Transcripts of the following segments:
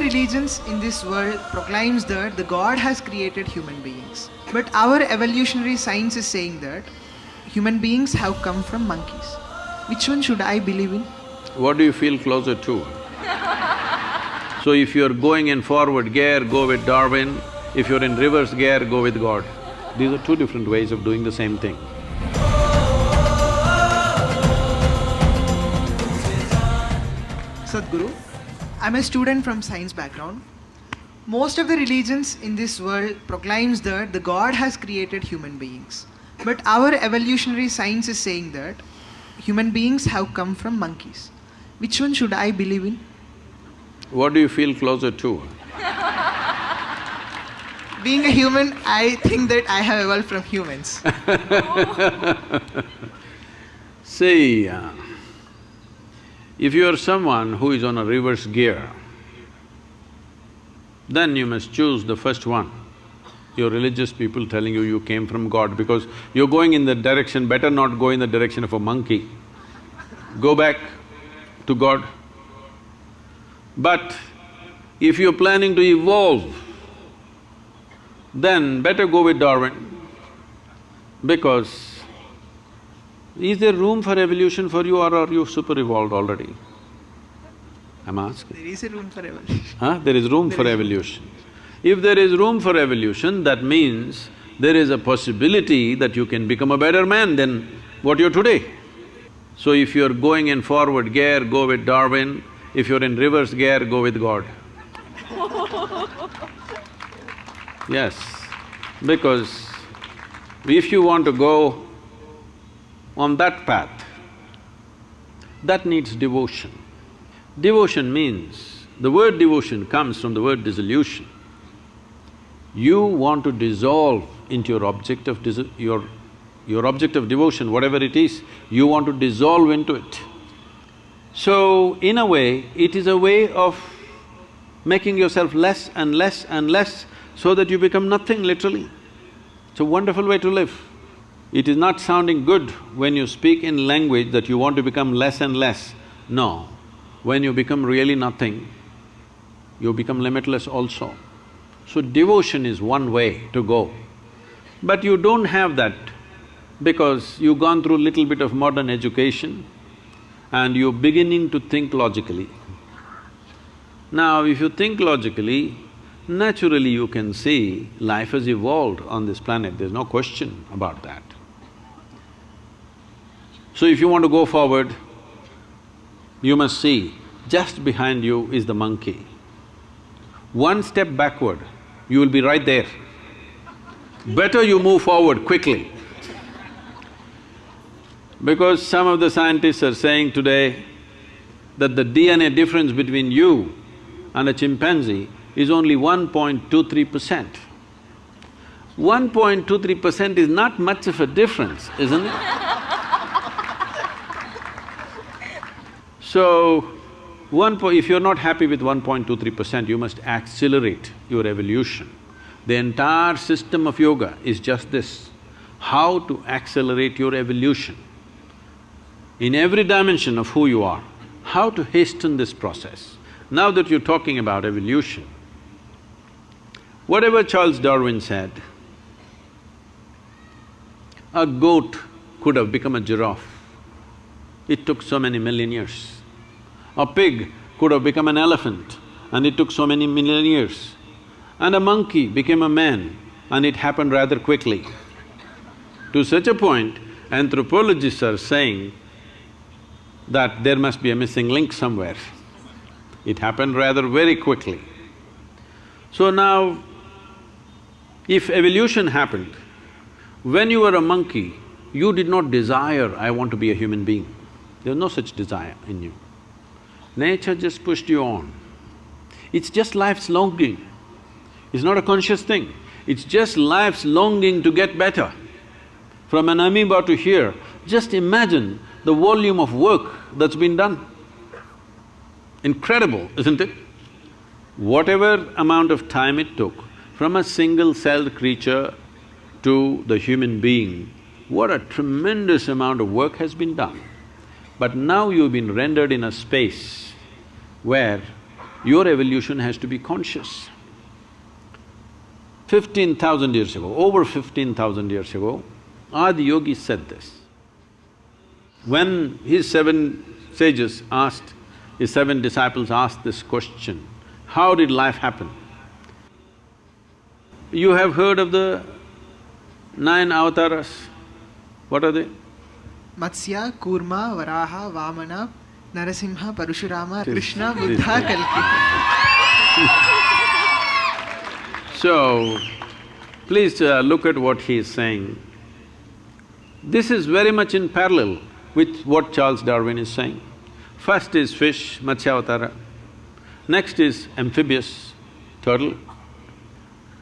religions in this world proclaims that the God has created human beings. But our evolutionary science is saying that human beings have come from monkeys. Which one should I believe in? What do you feel closer to? So if you're going in forward gear, go with Darwin. If you're in reverse gear, go with God. These are two different ways of doing the same thing. Sadhguru, I'm a student from science background. Most of the religions in this world proclaims that the God has created human beings. But our evolutionary science is saying that human beings have come from monkeys. Which one should I believe in? What do you feel closer to? Being a human, I think that I have evolved from humans. See, uh, if you are someone who is on a reverse gear, then you must choose the first one. Your religious people telling you you came from God because you're going in the direction, better not go in the direction of a monkey. Go back to God. But if you're planning to evolve, then better go with Darwin because is there room for evolution for you or are you super evolved already? I'm asking. There is a room for evolution. Huh? There is room There for is- evolution. If there is room for evolution, that means there is a possibility that you can become a better man than what you're today. So if you're going in forward gear, go with Darwin. If you're in reverse gear, go with God. Yes, because if you want to go on that path, that needs devotion. Devotion means, the word devotion comes from the word dissolution. You want to dissolve into your object of your… your object of devotion, whatever it is, you want to dissolve into it. So, in a way, it is a way of making yourself less and less and less so that you become nothing literally. It's a wonderful way to live. It is not sounding good when you speak in language that you want to become less and less. No, when you become really nothing, you become limitless also. So devotion is one way to go. But you don't have that because you've gone through little bit of modern education and you're beginning to think logically. Now, if you think logically, naturally you can see life has evolved on this planet, there's no question about that. So if you want to go forward, you must see, just behind you is the monkey. One step backward, you will be right there. Better you move forward quickly. Because some of the scientists are saying today that the DNA difference between you and a chimpanzee is only 1.23 percent. 1.23 percent is not much of a difference, isn't it? So, one po- if you're not happy with 1.23 percent, you must accelerate your evolution. The entire system of yoga is just this, how to accelerate your evolution. In every dimension of who you are, how to hasten this process. Now that you're talking about evolution, whatever Charles Darwin said, a goat could have become a giraffe. It took so many million years. A pig could have become an elephant and it took so many million years. And a monkey became a man and it happened rather quickly. To such a point, anthropologists are saying that there must be a missing link somewhere. It happened rather very quickly. So now, if evolution happened, when you were a monkey, you did not desire, I want to be a human being. There was no such desire in you. Nature just pushed you on. It's just life's longing. It's not a conscious thing. It's just life's longing to get better. From an amoeba to here, just imagine the volume of work that's been done. Incredible, isn't it? Whatever amount of time it took from a single-celled creature to the human being, what a tremendous amount of work has been done. But now you've been rendered in a space where your evolution has to be conscious. Fifteen thousand years ago, over fifteen thousand years ago, Adi Yogi said this. When his seven sages asked, his seven disciples asked this question, how did life happen? You have heard of the nine avatars. What are they? Matsya, Kurma, Varaha, Vamana, Narasimha, Parashurama, This- Krishna, Buddha, Kalki. So, please uh, look at what he is saying. This is very much in parallel with what Charles Darwin is saying. First is fish, Matsyavatara. Next is amphibious, turtle.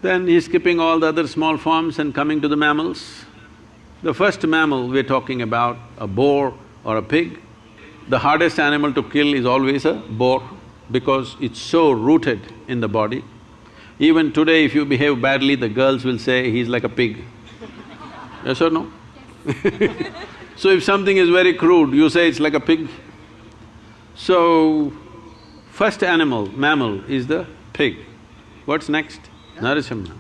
Then he's skipping all the other small forms and coming to the mammals. The first mammal we're talking about, a boar or a pig, the hardest animal to kill is always a boar because it's so rooted in the body. Even today, if you behave badly, the girls will say, he's like a pig. Yes or no? So if something is very crude, you say it's like a pig. So, first animal, mammal is the pig. What's next? Narasimha.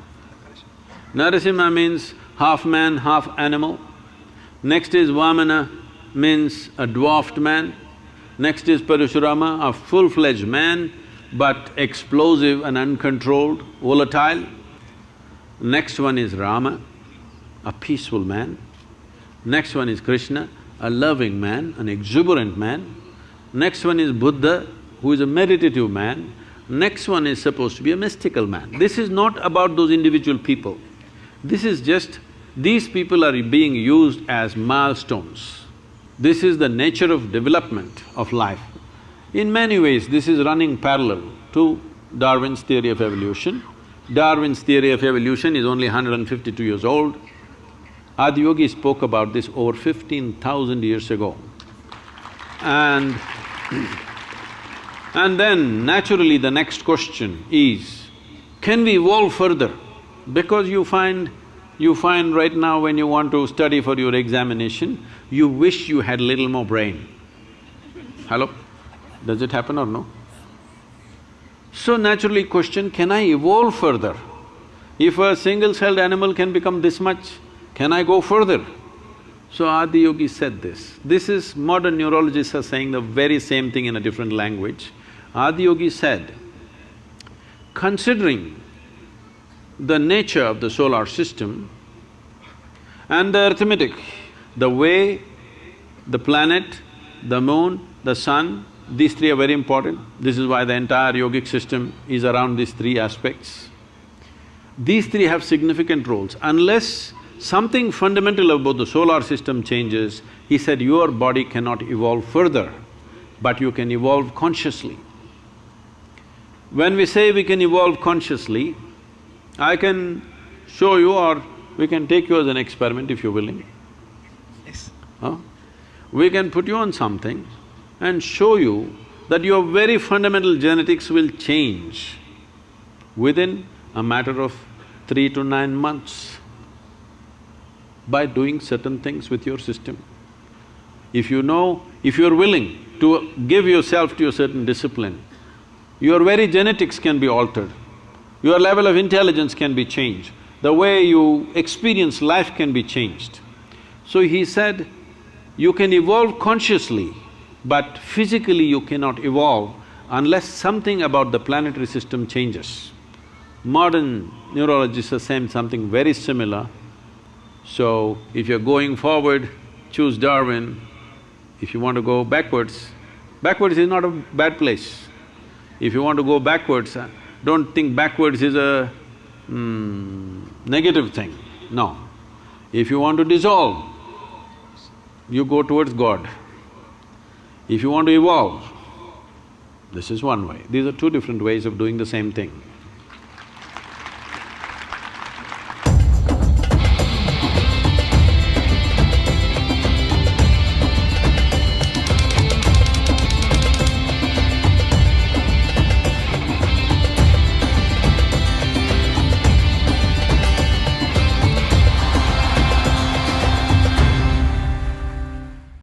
Narasimha means half man, half animal. Next is Vamana, means a dwarfed man. Next is Parashurama, a full-fledged man, but explosive and uncontrolled, volatile. Next one is Rama, a peaceful man. Next one is Krishna, a loving man, an exuberant man. Next one is Buddha, who is a meditative man. Next one is supposed to be a mystical man. This is not about those individual people. This is just, these people are being used as milestones. This is the nature of development of life. In many ways, this is running parallel to Darwin's theory of evolution. Darwin's theory of evolution is only 152 years old. Adiyogi spoke about this over fifteen thousand years ago. And and then naturally the next question is, can we evolve further? Because you find, you find right now when you want to study for your examination, you wish you had little more brain. Hello? Does it happen or no? So naturally question, can I evolve further? If a single-celled animal can become this much, can I go further? So Adi Yogi said this. This is… modern neurologists are saying the very same thing in a different language. Adi Yogi said, considering the nature of the solar system and the arithmetic, the way the planet, the moon, the sun, these three are very important. This is why the entire yogic system is around these three aspects. These three have significant roles. Unless something fundamental about the solar system changes, he said your body cannot evolve further, but you can evolve consciously. When we say we can evolve consciously, I can show you or we can take you as an experiment if you're willing. Yes. Huh? We can put you on something and show you that your very fundamental genetics will change within a matter of three to nine months by doing certain things with your system. If you know, if you're willing to give yourself to a certain discipline, your very genetics can be altered, your level of intelligence can be changed, the way you experience life can be changed. So he said, you can evolve consciously, but physically you cannot evolve unless something about the planetary system changes. Modern neurologists are saying something very similar. So, if you're going forward, choose Darwin. If you want to go backwards, backwards is not a bad place. If you want to go backwards, don't think backwards is a mm, negative thing, no. If you want to dissolve, you go towards God. If you want to evolve, this is one way. These are two different ways of doing the same thing.